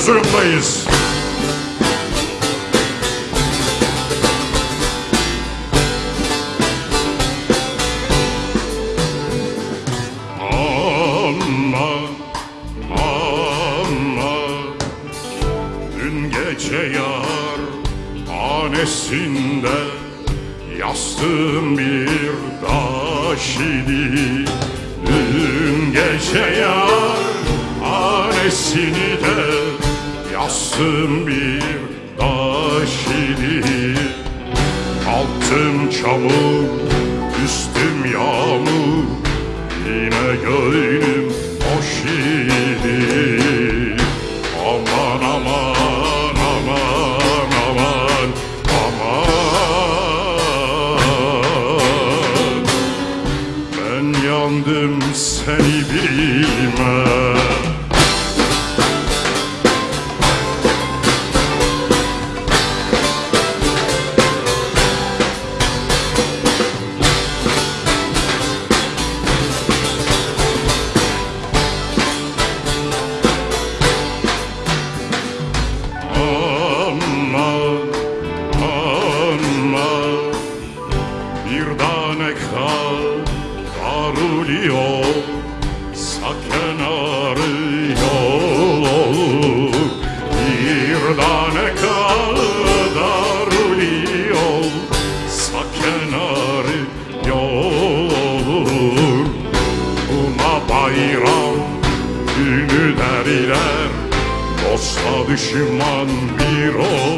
zorundayız. Ama, ama Dün gece yar hanesinde Yastığım bir taş idi Dün gece yar hanesini de Yastığım bir taş idi Altım çamur, üstüm yağmur Yine gönlüm hoş idi Aman aman aman aman aman. Ben yandım seni bilme tane kal darılıyor Sakın arıyor Bir tane kal darılıyor Sakın arıyor Buna bayram günü derler Dosta düşman bir olur